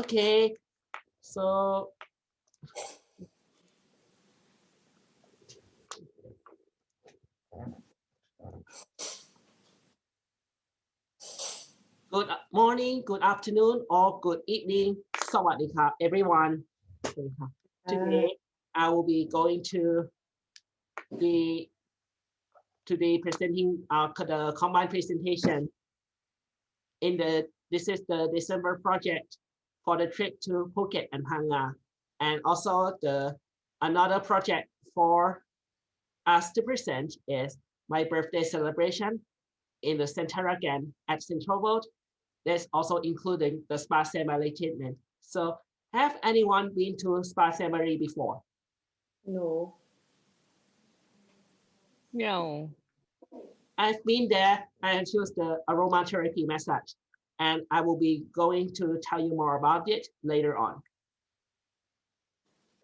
Okay, so good morning, good afternoon, or good evening. สวัสดีครับ everyone. สวัสดีครับ Today, I will be going to the to be presenting uh, the combined presentation in the this is the December project for the trip to Phuket and Phang and also the another project for us to present is my birthday celebration in the Centara Grand at Central World. That's also including the Spa Samari treatment. So have anyone been to Spa Samari before? No. No. I've been there. I have used the aromatherapy massage, and I will be going to tell you more about it later on.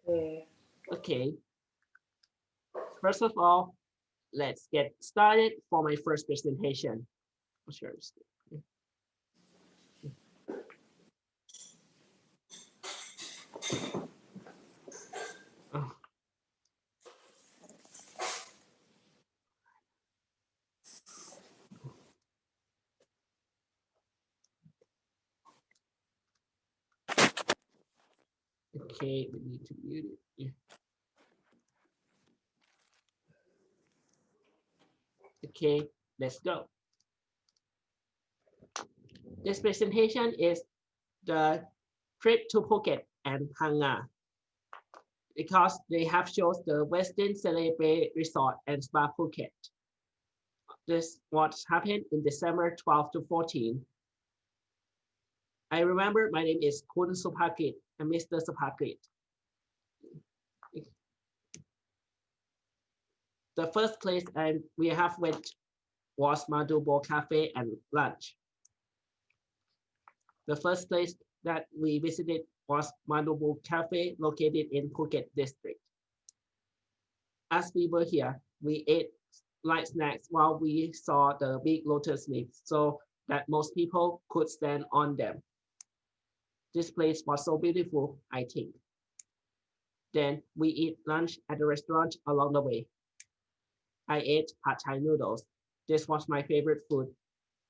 Okay. Okay. First of all, let's get started for my first presentation. I'll share this. Oh. Okay, we need to mute it. Okay, let's go. This presentation is the trip to Phuket and Phang Nga because they have shows the Westin Siray Bay Resort and Spa Phuket. This what happened in December 12 to 14. I remember my name is Kun Supakit and Mr. Supakit. The first place and we have went was Madubo Cafe and lunch. The first place that we visited was Madubo Cafe located in Phuket district. As we were here, we ate light snacks while we saw the big lotus leaves so that most people could stand on them. This place was so beautiful, I think. Then we eat lunch at the restaurant along the way. I ate pad thai noodles. This was my favorite food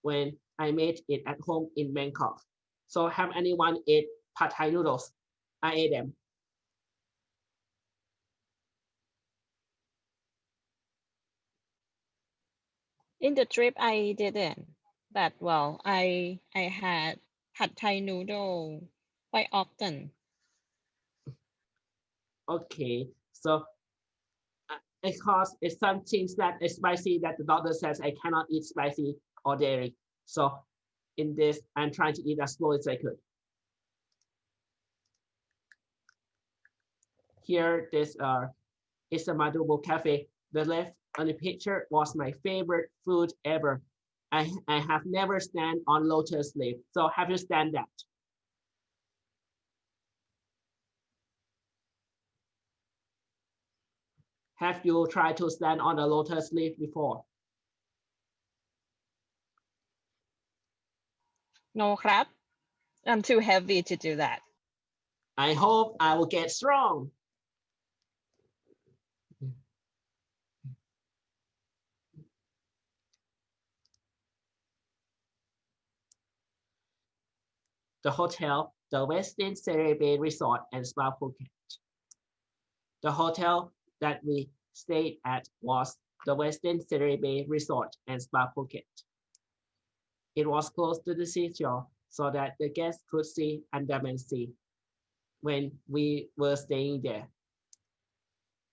when I made it at home in Bangkok. So have anyone ate pad thai noodles? I ate them. In the trip, I didn't. But well, I I had pad thai noodle quite often. Okay, so uh, because it's some things that is spicy that the doctor says I cannot eat spicy or dairy. So in this, I'm trying to eat as slow as I could. Here, this uh, is a Madubo Cafe. The left on the picture was my favorite food ever. I, I have never stand on lotus leaf. So have you stand that? Have you tried to stand on a lotus leaf before? No crap. I'm too heavy to do that. I hope I will get strong. The hotel, the Westin Siray Bay Resort and Spa Phuket. The hotel that we stayed at was the Westin Siray Bay Resort and Spa Phuket. It was close to the seashore so that the guests could see Andaman Sea when we were staying there.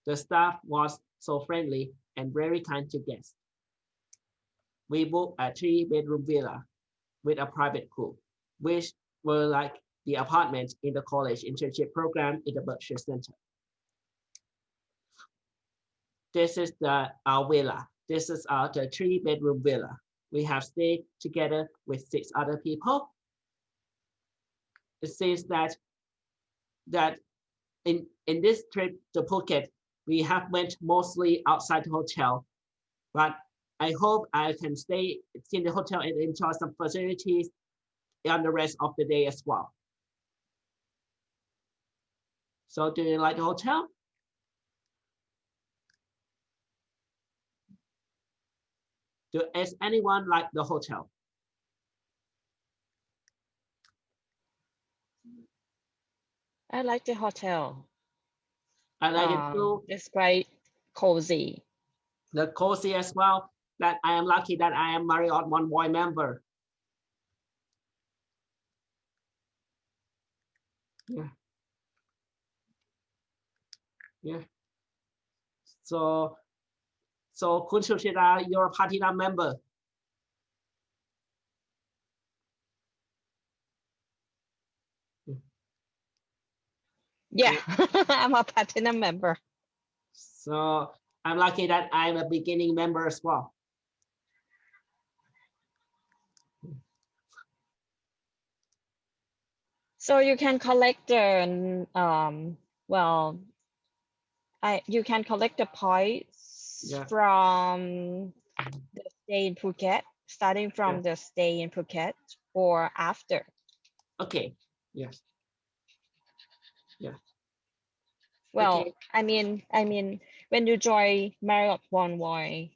The staff was so friendly and very kind to guests. We booked a three-bedroom villa with a private pool, which were like the apartment in the college internship program in the Berkshire Center. This is the our villa. This is our the three-bedroom villa. We have stayed together with six other people. It says that that in in this trip to Phuket, we have went mostly outside the hotel, but I hope I can stay in the hotel and enjoy some facilities on the rest of the day as well. So do you like the hotel? Do is anyone like the hotel? I like the hotel. I like it Um, too. It's quite cozy. The cozy as well. That I am lucky that I am Marriott Bonvoy member. Yeah. Yeah. So, so Kun Sushida, you're a platinum member. Yeah, I'm a platinum member. So I'm lucky that I'm a beginning member as well. So you can collect the um well I you can collect the points Yeah. from the stay in Phuket, starting from the stay in Phuket or after. Okay, yes. Yeah. Well, Okay. I mean, I mean, when you join Marriott Bonvoy,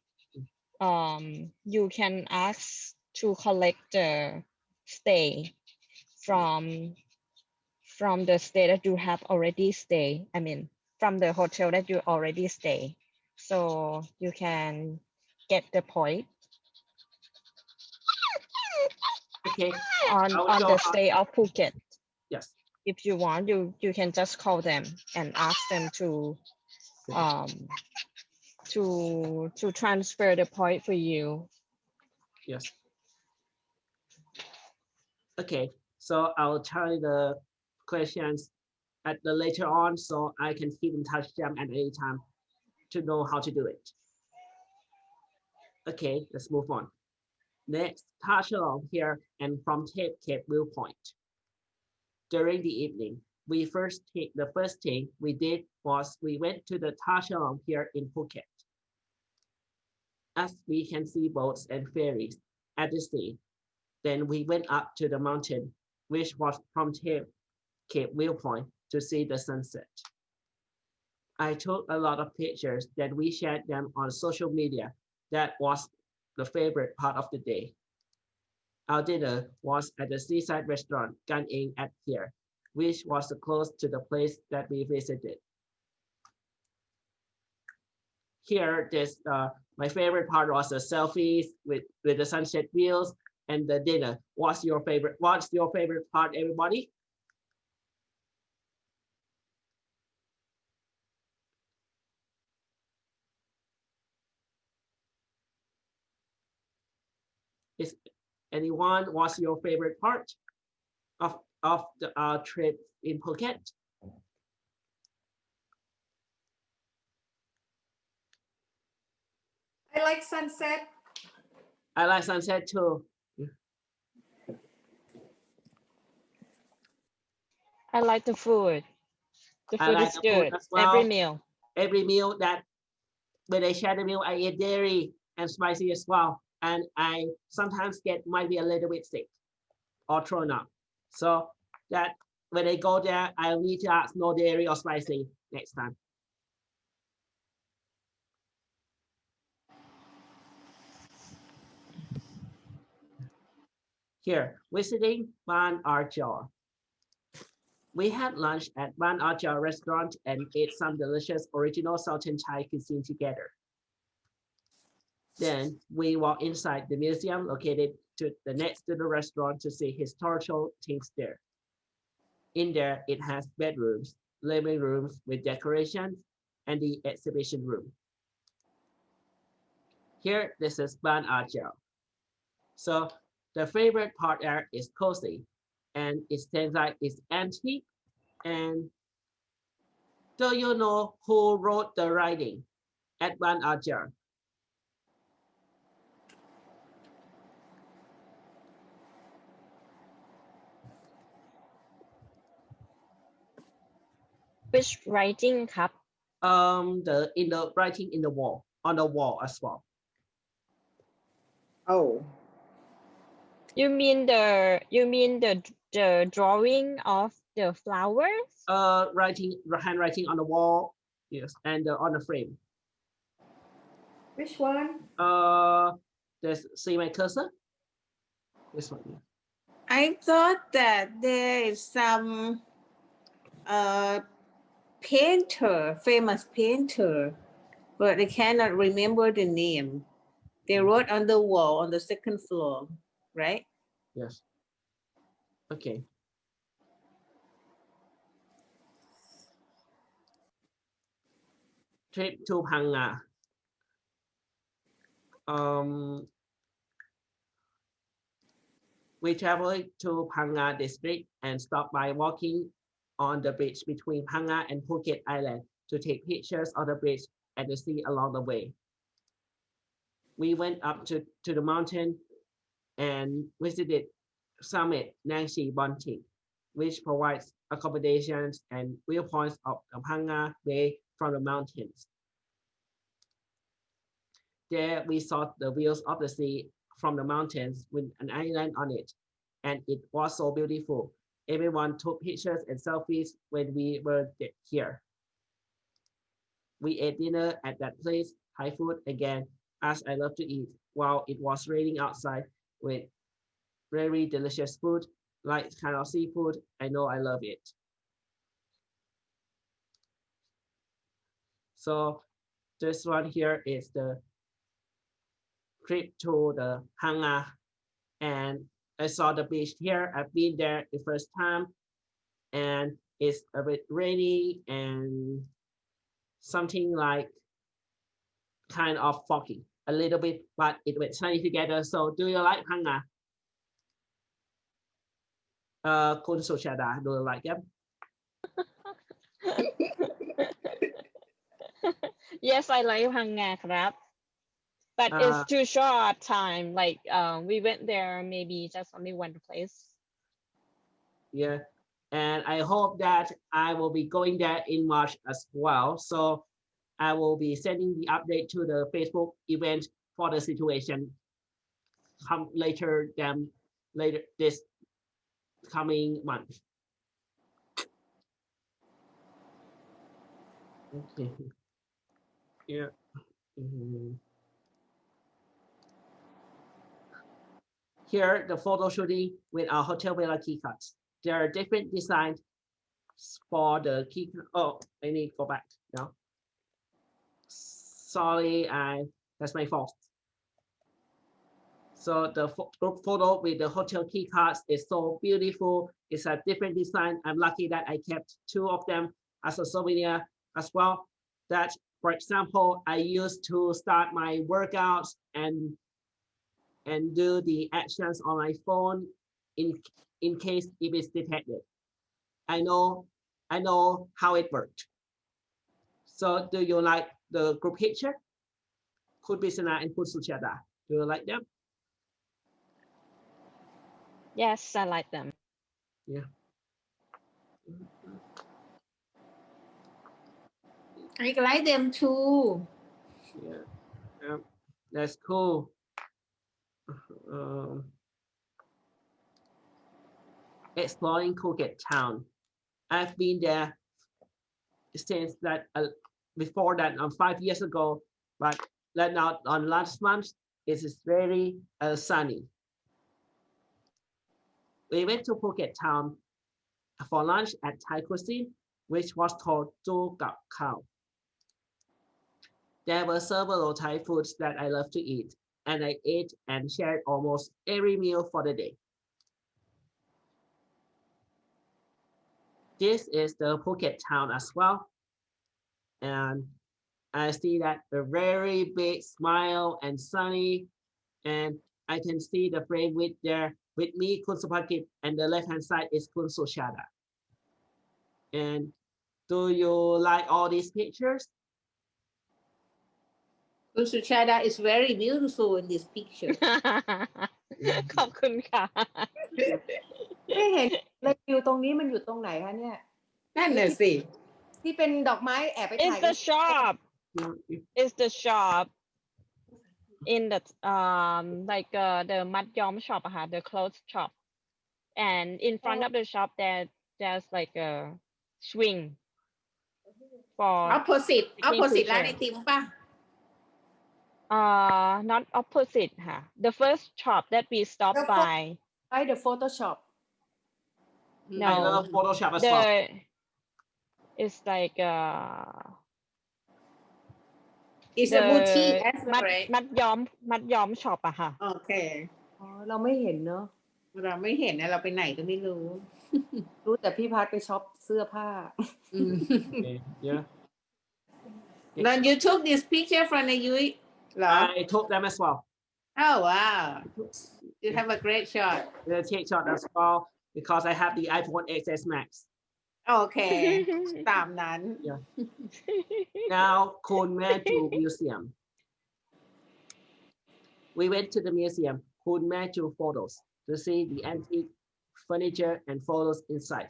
um, you can ask to collect the stay from from the stay that you have already stay. I mean, from the hotel that you already stay. So you can get the point Okay, on on the stay of Phuket. yes. If you want, you you can just call them and ask them to um to to transfer the point for you Yes. Okay, so I'll tell you the questions at the later on, so I can keep in touch them at any time to know how to do it. Okay, let's move on. Next, touch along here and Promthep Cape Viewpoint. During the evening, we first take the first thing we did was we went to the touch along here in Phuket. As we can see boats and ferries at the sea. Then we went up to the mountain, which was Promthep, Cape Viewpoint to see the sunset. I took a lot of pictures that we shared them on social media. That was the favorite part of the day. Our dinner was at the seaside restaurant Kan Eang at here, which was close to the place that we visited. Here, this uh, my favorite part was the selfies with, with the sunset views and the dinner. What's your favorite? What's your favorite part, everybody? Is anyone? What's your favorite part of of the uh, trip in Phuket? I like sunset. I like sunset too. i like the food the I food like is the food good as every meal every meal that when I share the meal, I eat dairy and spicy as well. And I sometimes get might be a little bit sick or thrown up. So that when I go there, I need to ask no dairy or spicy next time. Here, visiting Ban Archer. We had lunch at Ban Archer restaurant and ate some delicious original Southern Thai cuisine together. Then we walk inside the museum located to the next to the restaurant to see historical things there. In there, it has bedrooms, living rooms with decorations, and the exhibition room. Here, this is Ban Archer. So the favorite part there is cozy and it seems like it's antique. And do you know who wrote the writing at Ban Archer? which writing ครับ Um, the in the writing in the wall on the wall as well. Oh. you mean the you mean the the drawing of the flowers. Uh, writing, handwriting on the wall, yes, and uh, on the frame. Which one? Uh, there's, see my cursor? This one, yeah. I thought that there is some uh, painter, famous painter, but I cannot remember the name. They wrote on the wall on the second floor, right? Yes. Okay. Trip to Phang Um, we traveled to Phang Nga district and stopped by walking on the bridge between Phang Nga and Phuket Island to take pictures of the bridge and the sea along the way. We went up to, to the mountain and visited Samet Nangshe Bonting, which provides accommodations and viewpoints of the Bay from the mountains. There we saw the views of the sea from the mountains with an island on it, and it was so beautiful. Everyone took pictures and selfies when we were here. We ate dinner at that place, Thai food again, as I love to eat, while it was raining outside with very delicious food, like kind of seafood. I know I love it. So this one here is the trip to the Phang Nga and I saw the beach here. I've been there the first time and it's a bit rainy and something like kind of foggy a little bit, but it will sunny together. So do you like Phang Nga? Uh, do you like them? yes, I like Phang Nga, crap but Uh, it's too short time. Like um, we went there maybe just only one place. Yeah, and I hope that I will be going there in March as well. So I will be sending the update to the Facebook event for the situation come later than later this coming month. Okay. Yeah. Mhm. Here, the photo shooting with our Hotel Villa key cards. There are different designs for the key. Oh, I need to go back now. Sorry, I that's my fault. So the group photo with the hotel key cards is so beautiful. It's a different design. I'm lucky that I kept two of them as a souvenir as well. That, for example, I used to start my workouts and and do the actions on my phone in in case if it's detected. I know I know how it worked. So do you like the group picture? Could be Sana and Could Suchada. Do you like them? Yes, I like them. Yeah. I like them too. Yeah, yeah, that's cool. Um, exploring Phuket town. I've been there since that uh, before that um, five years ago, but right now on last month it is very uh, sunny. We went to Phuket town for lunch at Thai cuisine, which was called Tu Kab Khao. There were several Thai foods that I love to eat, and I ate and shared almost every meal for the day. This is the Phuket town as well. And I see that a very big smile and sunny, and I can see the frame with there with me, Kun Supakit, and the left hand side is Kun Sushada. And do you like all these pictures? Kun Suchada is very beautiful in this picture. ขอบคุณค่ะ ไม่เห็นเลยอยู่ตรงนี้มันอยู่ตรงไหนคะเนี่ย นั่นน่ะสิ ที่เป็นดอกไม้แอบไป It's ถ่าย the shop No, if- It's the shop in the um like uh, the มัดย้อม shop อะค่ะ the clothes shop and in front of the shop there there's like a swing for opposite Taking opposite ร้านไอ picture ติมป่ะ uh not opposite ค่ะ the first shop that we stopped The fir- by ไอ้ the Photoshop No. I love Photoshop as the well. it's like uh is a the boutique as มั well ด right มัดย้อมมัดย้อมช็อปอะค่ะ โอเค อ๋อเราไม่เห็นเนอะเราไม่เห็นนะ เราไปไหนก็ไม่รู้รู้แต่พี่พัดไปช็อปเสื้อผ้า อืม Okay, yeah. Then you took this picture from the ยุ้ยเหรอ I took them as well. Oh, wow. You have a great shot. The take shot as well because I have the iPhone XS Max. Okay. Yeah. now, Kunme to museum. We went to the museum, Kunme to photos, to see the antique furniture and photos inside.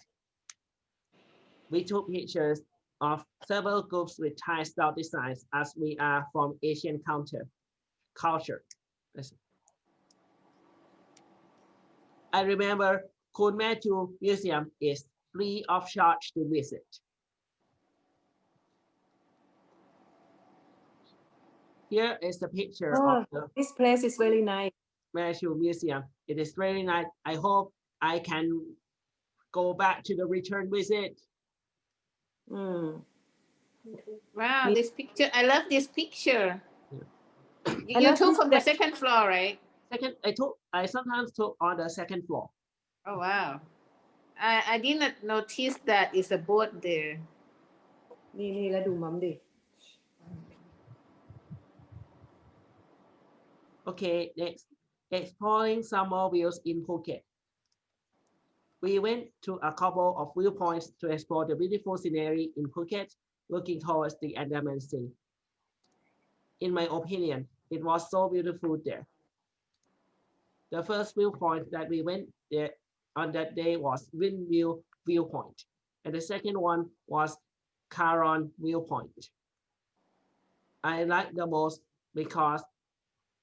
We took pictures of several groups with Thai style designs as we are from Asian counter culture. Listen. I remember Kunmaju Museum is free of charge to visit. Here is the picture Oh. of the this place is really nice Manchu Museum. It is really nice. I hope I can go back to the return visit. อืม Wow Me- this picture I love this picture You I you love took this from the second floor right Second, I took, I sometimes took on the second floor. Oh wow I I did not notice that is a boat there นี่นี่แล้วดูมัมดิ Okay, next, exploring some more views in Phuket. We went to a couple of viewpoints to explore the beautiful scenery in Phuket, looking towards the Andaman Sea. In my opinion, it was so beautiful there. The first viewpoint that we went there on that day was Windmill Viewpoint, and the second one was Karon Viewpoint. I like the most because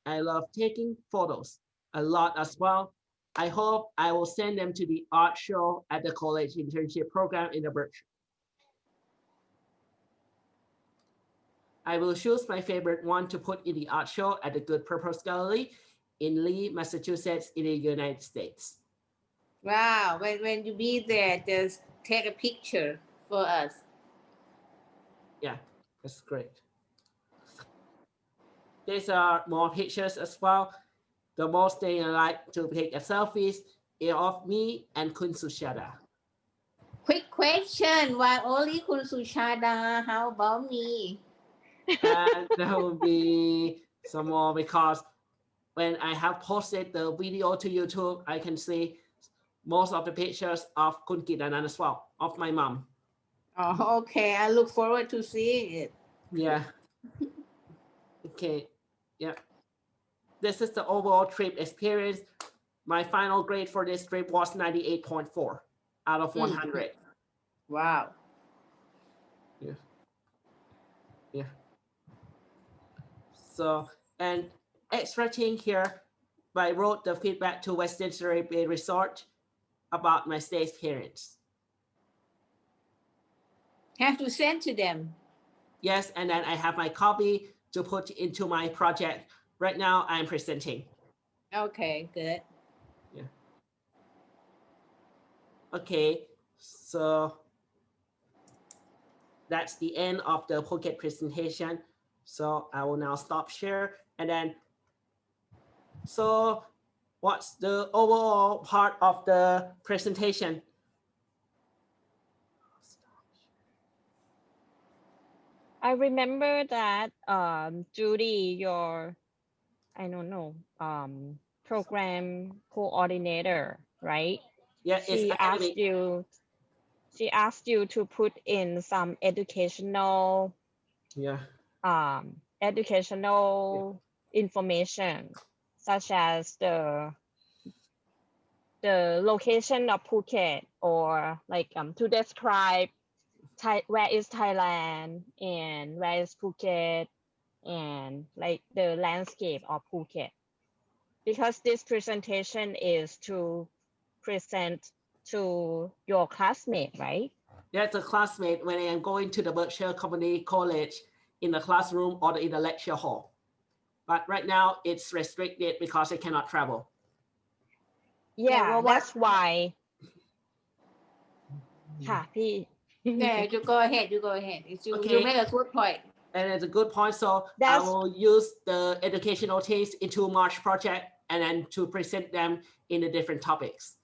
I love taking photos a lot as well. I hope I will send them to the art show at the college internship program in the Birch. I will choose my favorite one to put in the art show at the Good Purpose Gallery in Lee, Massachusetts, in the United States. Wow when when you be there just take a picture for us Yeah, That's great. These are more pictures as well. The most they like to take a selfies is of me and Kun Sushada. Quick question, why only Kun Sushada? How about me? and that will be some more because when I have posted the video to YouTube, I can see most of the pictures of Kun Kitanan as well, of my mom. Oh, okay. I look forward to seeing it. Yeah. okay. Yeah. This is the overall trip experience. My final grade for this trip was 98.4 out of Mm. 100. Wow Yeah. Yeah. So, and extra thing here, I wrote the feedback to Westin Siray Bay Resort about my stay experience. have to send to them Yes, and then I have my copy to put into my project. Right now, I'm presenting. okay good Yeah. Okay, so that's the end of the Phuket presentation. So I will now stop share and then. So what's the overall part of the presentation? I remember that um Judy, your I don't know, um program coordinator, right? Yeah, it's She asked you she asked you to put in some educational Yeah, um educational information such as the the location of Phuket or like um to describe Thai, where is Thailand and where is Phuket and like the landscape of Phuket. Because this presentation is to present to your classmate, right? Yeah, the classmate when I am going to the Berkshire Community College in the classroom or in the lecture hall. But right now it's restricted because I cannot travel. Yeah, well, that's why. Mm-hmm. yeah, you go ahead, you go ahead. It's you, okay. you a good point. And it's a good point. So I will use the educational teams into March project and then to present them in the different topics.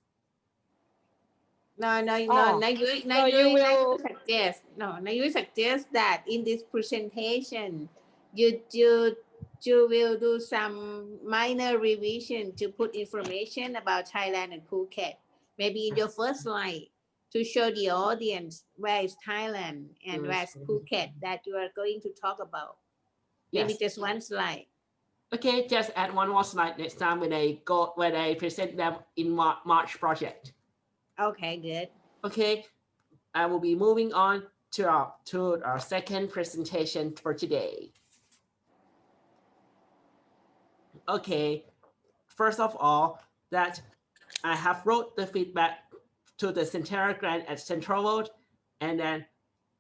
No, no, Oh, no, now you, now so you, you now will- suggest, no, now you suggest that in this presentation, you, you, you will do some minor revision to put information about Thailand and Phuket. Maybe in your first slide to show the audience where is Thailand and where is Phuket that you are going to talk about. Maybe Yes. just one slide. Okay, just add one more slide next time when I go when I present them in March project. Okay, good. Okay, I will be moving on to our to our second presentation for today. Okay, first of all, that I have wrote the feedback to the Centara Grand at Central World, and then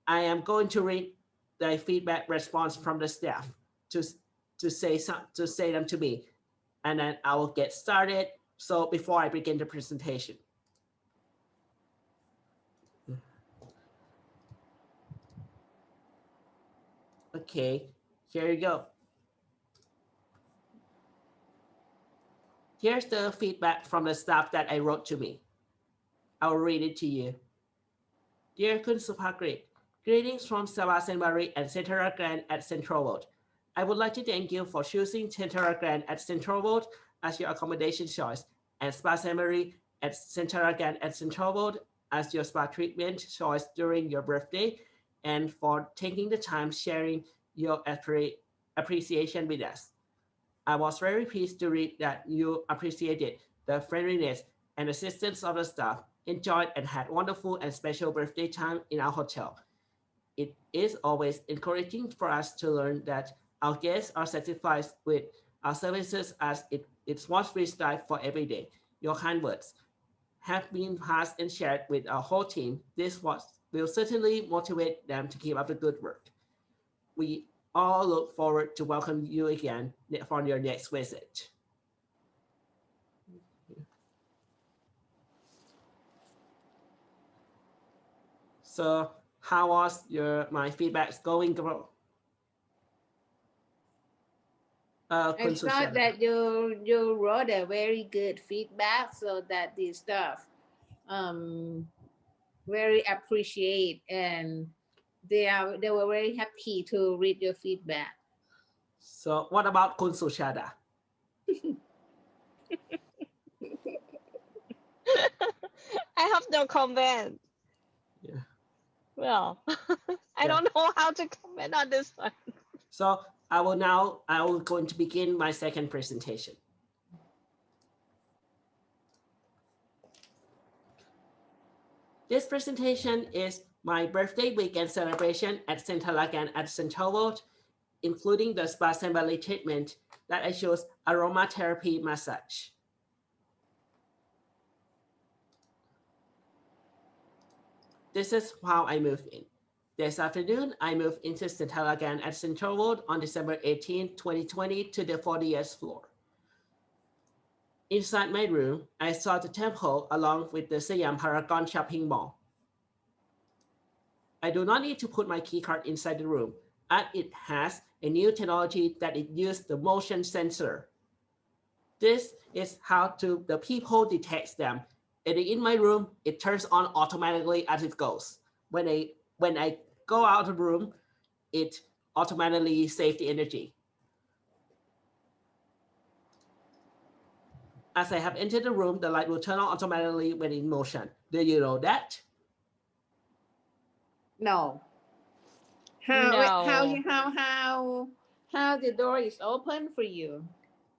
I am going to read the feedback response from the staff to to say some to say them to me, and then I will get started. So before I begin the presentation. Okay, here you go. Here's the feedback from the staff that I wrote to me. I'll read it to you. Dear Kun Supagrit, greetings from Sebastian Barry and Centara Grand at Central World. I would like to thank you for choosing Centara Grand at Central World as your accommodation choice and Spa Sanctuary at Centara Grand at Central World as your spa treatment choice during your birthday and for taking the time sharing your appreciation with us. I was very pleased to read that you appreciated the friendliness and assistance of the staff, enjoyed and had wonderful and special birthday time in our hotel. It is always encouraging for us to learn that our guests are satisfied with our services as it, it's what we strive for every day. Your kind words have been passed and shared with our whole team. This was, will certainly motivate them to keep up the good work. We all look forward to welcome you again for your next visit. So how was your my feedbacks going, bro? Uh, I Kun thought that you you wrote a very good feedback so that the staff um very appreciate and they are they were very happy to read your feedback. So what about Kun Sushada? I have no comment. Yeah. Well, I don't know how to comment on this one. So I will now, I will going to begin my second presentation. This presentation is my birthday weekend celebration at Centara Grand at Central World, including the spa assembly treatment that I chose aromatherapy massage. This is how I moved in. This afternoon, I moved into Centara Grand at Central World on December 18, 2020 to the 40th floor. Inside my room, I saw the temple along with the Siam Paragon shopping mall. I do not need to put my key card inside the room, as it has a new technology that it uses the motion sensor. This is how to the people detects them. And in my room, it turns on automatically as it goes. When I when I go out of the room, it automatically saves the energy. As I have entered the room, the light will turn on automatically when in motion. Do you know that? No. How how No. you how how how the door is open for you?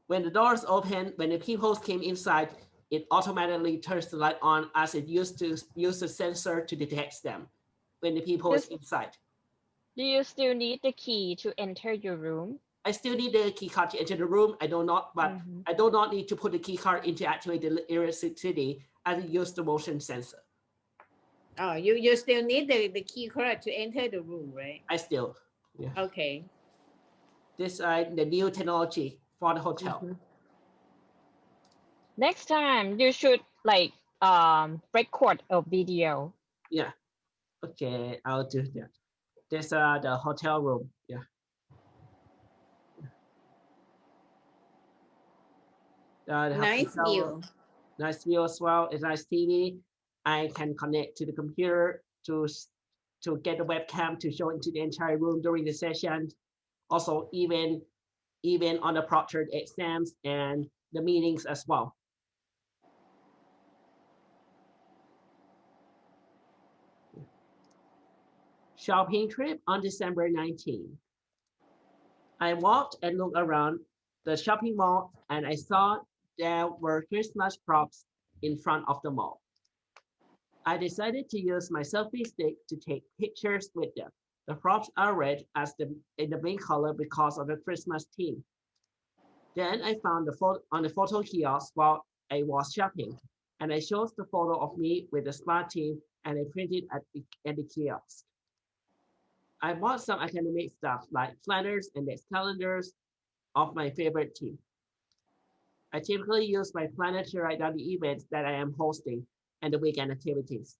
When the doors open, when the people came inside, it automatically turns the light on as it used to use the sensor to detect them when the people is inside. Do you still need the key to enter your room? I still need the key card to enter the room. I do not, but Mhm. I do not need to put the key card into activate the electricity and use the motion sensor. Oh, you, you still need the, the key card to enter the room, right? I still, yeah. Okay. this is the new technology for the hotel. Mhm. Next time you should like um record a video. Yeah. Okay, I'll do that. This uh the hotel room. Yeah. Uh, Nice hotel room. view. nice view as well. It's nice TV. I can connect to the computer to to get the webcam to show into the entire room during the session. Also, even even on the proctored exams and the meetings as well. Shopping trip on December 19. I walked and looked around the shopping mall and I saw there were Christmas props in front of the mall. I decided to use my selfie stick to take pictures with them. The props are red as the in the main color because of the Christmas theme. Then I found the photo on the photo kiosk while I was shopping, and I chose the photo of me with the smart team and I printed at the, at the kiosk. I bought some academic stuff like planners and desk calendars of my favorite team. I typically use my planner to write down the events that I am hosting and the weekend activities.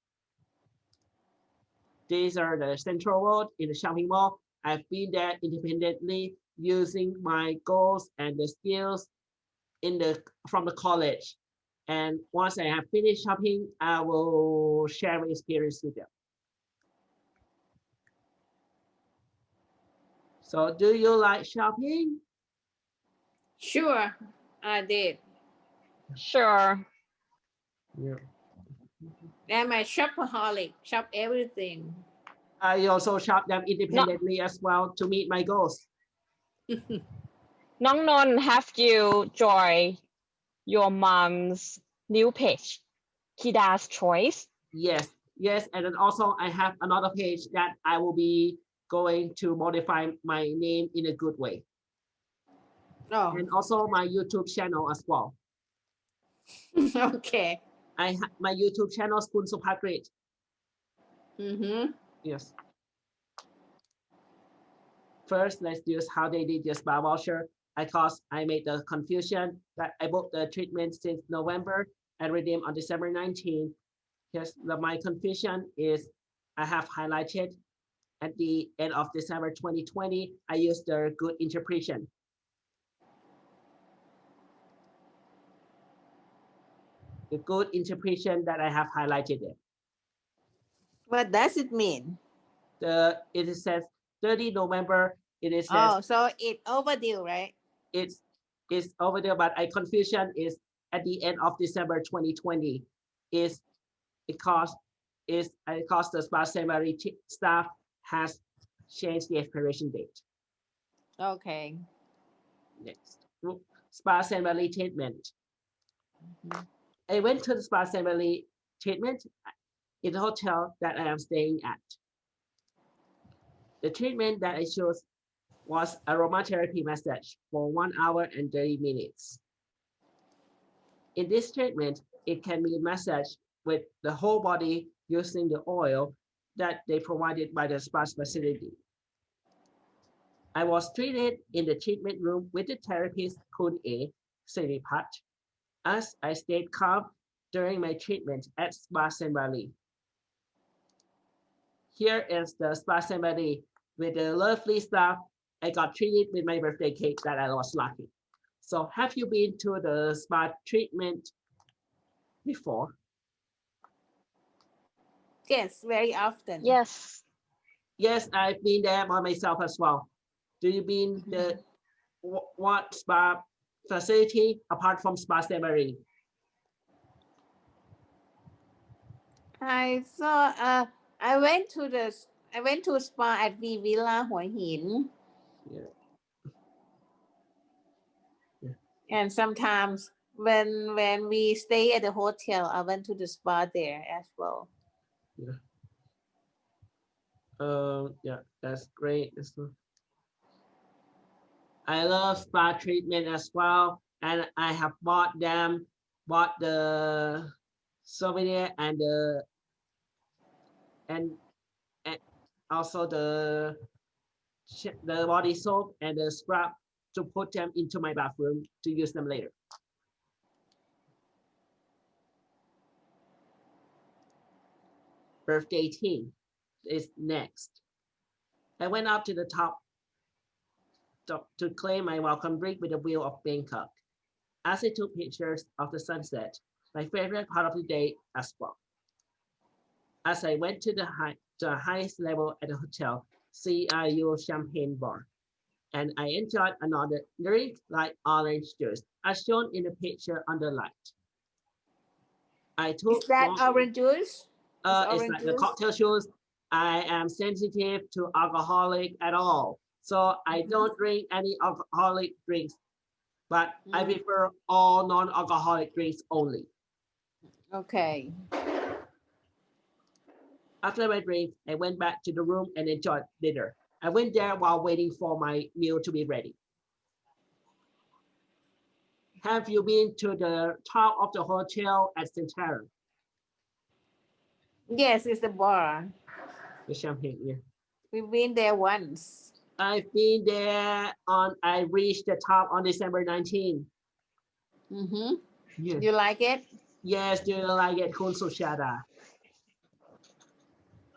These are the Central World in the shopping mall. I've been there independently using my goals and the skills in the from the college. And once I have finished shopping, I will share my experience with them. So do you like shopping? Sure, I did. Sure. Yeah. I'm a shopaholic, shop everything. I also shop them independently as well to meet my goals. Nong Non, have you joined your mom's new page, Kida's Choice? Yes, yes, and then also I have another page that I will be going to modify my name in a good way, Oh, and also my YouTube channel as well. okay. I have my YouTube channel is Kun Supagrit. Mm-hmm. Yes. First, let's use how they did your spa voucher. I cause I made the confusion that I booked the treatment since November and redeemed on December 19. Yes, the, my confusion is I have highlighted at the end of December 2020, I used the good interpretation. The good interpretation that I have highlighted there. What does it mean? The, it says 30 November, it is says Oh, so it overdue, right? it's it's over there, but I confusion is at the end of December 2020 is because is because the spa ceremony t- staff has changed the expiration date. Okay. Next, spa ceremony treatment. Mhm. I went to the spa ceremony treatment in the hotel that I am staying at. The treatment that I chose was aromatherapy massage for one hour and 30 minutes. In this treatment, it can be massaged with the whole body using the oil that they provided by the spa facility. I was treated in the treatment room with the therapist Kun A. Siripat as I stayed calm during my treatment at Spa Cenvaree. Here is the Spa Valley with the lovely staff. I got treated with my birthday cake that I was lucky. So have you been to the spa treatment before? Yes, very often. Yes. Yes, I've been there by myself as well. Do you been the what spa facility apart from Spa Cenvaree? I saw, uh, I went to the, I went to spa at V Villa Hua Hin. Yeah. Yeah. And sometimes when, when we stay at the hotel, I went to the spa there as well. Um, yeah, that's great. I love spa treatment as well, and I have bought them, bought the souvenir and the and, and also the the body soap and the scrub to put them into my bathroom to use them later. Birthday tea is next. I went up to the top to, claim my welcome drink with the view of Bangkok. As I took pictures of the sunset, my favorite part of the day as well. As I went to the, high, the highest level at the hotel, CRU Champagne Bar, and I enjoyed another drink like orange juice, as shown in the picture on the light. I took Is that orange juice? Uh, Is it's like the cocktail shoes. I am sensitive to alcoholic at all. So I Mhm. don't drink any alcoholic drinks, but I Mm. prefer all non-alcoholic drinks only. Okay. After my drink, I went back to the room and enjoyed dinner. I went there while waiting for my meal to be ready. Have you been to the top of the hotel at Centara, Yes, it's the bar. the champagne? Yeah. We've been there once. I've been there on, I reached the top on December 19. Mm-hmm. Yeah. You like it? Yes, do you like it, Kun Sushada?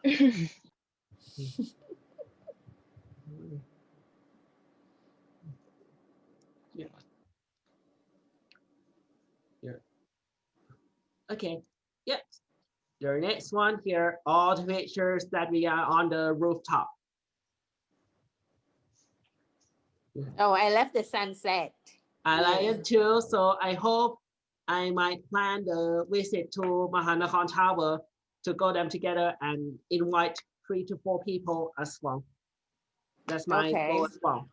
Yeah. Yeah. Okay, yep. The next one here, all the pictures that we are on the rooftop. Oh, I left the sunset. I like it too, so I hope I might plan the visit to Mahanakhon Tower to go them together and invite three to four people as well. That's my goal as well,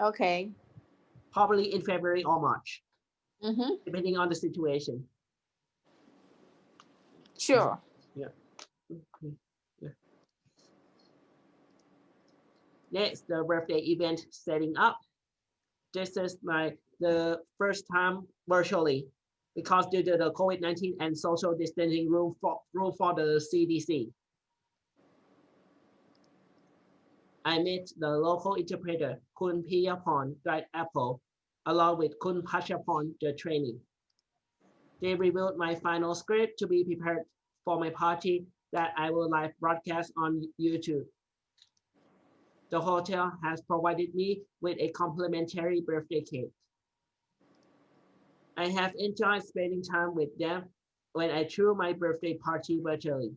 Okay. probably in February or March, Mm-hmm. depending on the situation. Sure. Okay, yeah. Next, the birthday event setting up. This is my, the first time virtually because due to the COVID-19 and social distancing rule for, rule for the CDC. I met the local interpreter, Kun Piyapon, Guide Apple, along with Kun Pachapon, the trainee. They reviewed my final script to be prepared for my party that I will live broadcast on YouTube. The hotel has provided me with a complimentary birthday cake. I have enjoyed spending time with them when I threw my birthday party virtually.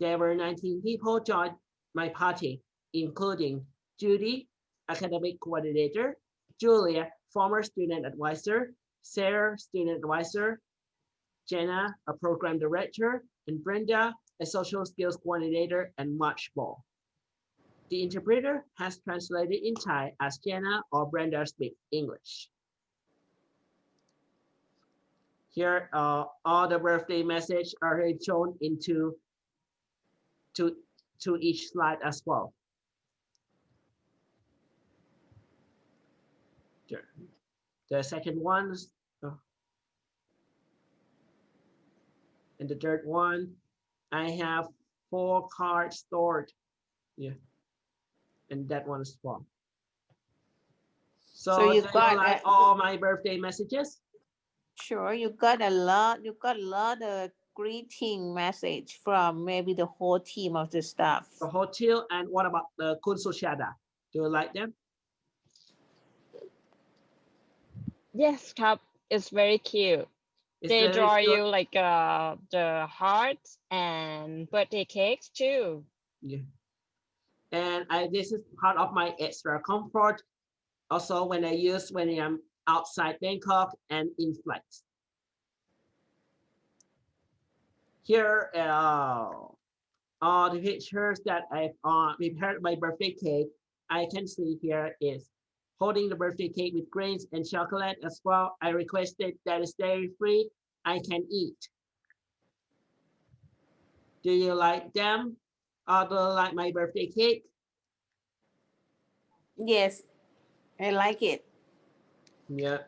There were 19 people joined my party, including Judy, academic coordinator, Julia, former student advisor, Sarah, student advisor, Jenna, a program director, and Brenda, a social skills coordinator, and much more. The interpreter has translated in Thai as Jenna or Brenda speak English. Here, uh, all the birthday message are shown into to, to each slide as well. The second one's And the third one, I have four cards stored. Yeah. And that one is well. So, So you got, like all my birthday messages? Sure. You got a lot. You got a lot of greeting message from maybe the whole team of the staff. The hotel and what about the Kun Sushada? Do you like them? yes, Cup is very cute. Is they draw still- you like uh the hearts and birthday cakes too. Yeah. And I this is part of my extra comfort. Also, when I use when I'm outside Bangkok and in flights. Here uh, are the pictures that I've uh, prepared my birthday cake. I can see here is holding the birthday cake with grains and chocolate as well. I requested that is dairy free. I can eat. Do you like them? Or do you like my birthday cake? Yes, I like it. Yeah.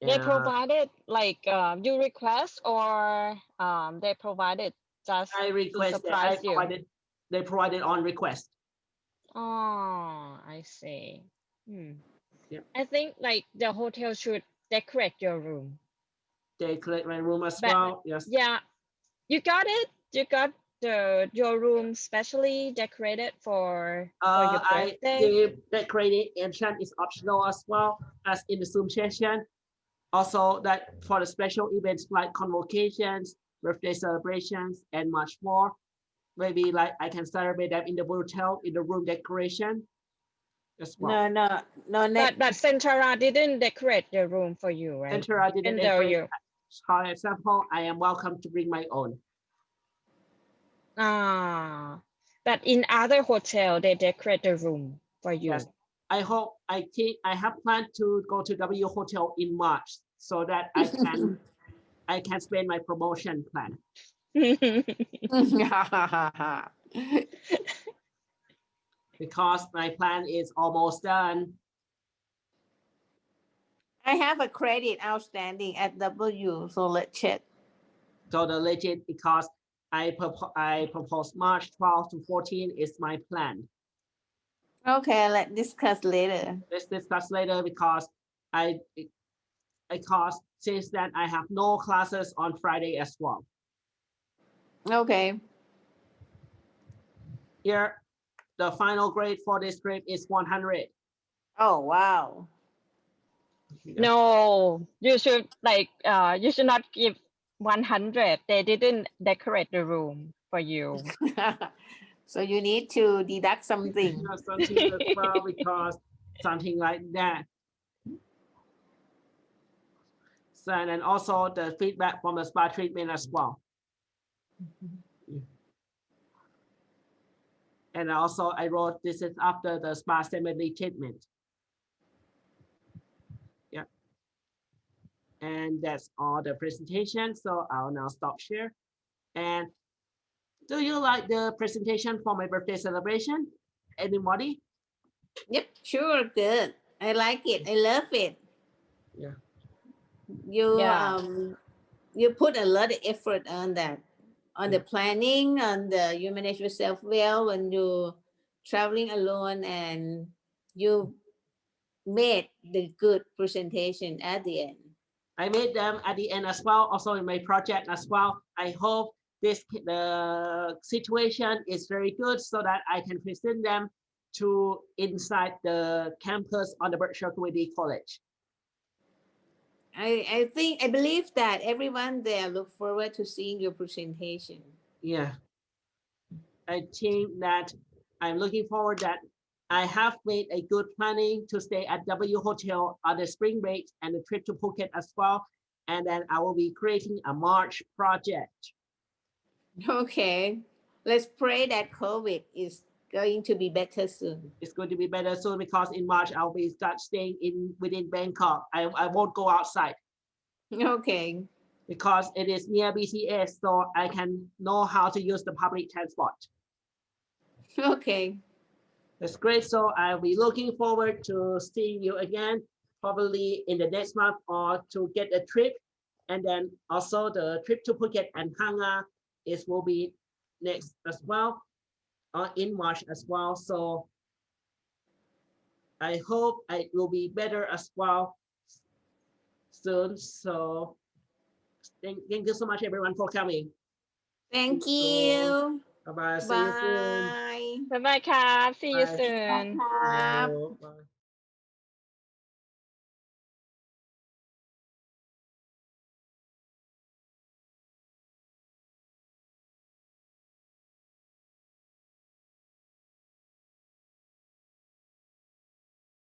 They provided like um, you request or um, they provided just I to request I surprise you. provided, they provided on request. Oh, I see. Hmm. Yep. I think like the hotel should decorate your room. They collect my room as But- well, yes. Yeah, you got it. You got the your room specially decorated for for Uh, your I, birthday. the decorated entrance is optional as well as in the Zoom session. Also that for the special events like convocations, birthday celebrations, and much more. Maybe like I can celebrate them in the hotel, in the room decoration as well. No, no, no, But but Centara didn't decorate the room for you, right? Enter I didn't Even though decorate. you For example, I am welcome to bring my own. ah, but in other hotel they decorate the room for you. Yes. I hope, I think, I have planned to go to W Hotel in March so that I can, I can spend my promotion plan. because my plan is almost done. I have a credit outstanding at W, so let's check. So the legit because I propose I propose March 12 to 14 is my plan. Okay, let's discuss later. Let's discuss later because I because since then I have no classes on Friday as well. Okay, Here, the final grade for this trip is 100. oh, wow. No, you should like uh you should not give 100. They didn't decorate the room for you. So you need to deduct something. You something as well because something like that. So and also the feedback from the spa treatment as well. And also I wrote this is after the spa Cenvaree treatment. Yeah. And that's all the presentation. So I'll now stop share. And do you like the presentation for my birthday celebration? Anybody? Yep, sure, good. I like it. I love it. Yeah. You Yeah. um you put a lot of effort on that, on the planning, on the you manage yourself well when you're traveling alone and you made the good presentation at the end. I made them at the end as well, also in my project as well. I hope this the situation is very good so that I can present them to inside the campus on the Berkshire Community College. I I think I believe that everyone there look forward to seeing your presentation. Yeah. I think that I'm looking forward that I have made a good planning to stay at W Hotel on the spring break and the trip to Phuket as well. And then I will be creating a March project. Okay, let's pray that COVID is going to be better soon. It's going to be better soon because in March I'll be start staying in within Bangkok. I, I won't go outside Okay, because it is near BTS, so I can know how to use the public transport. okay, That's great. So I'll be looking forward to seeing you again, probably in the next month or to get a trip. And then also the trip to Phuket and Phang Nga is will be next as well, uh, in March as well. So I hope it will be better as well soon. So thank, thank you so much, everyone, for coming. Thank you. So, bye bye. Bye. See you soon. Bye bye, See bye. you soon. Bye. bye.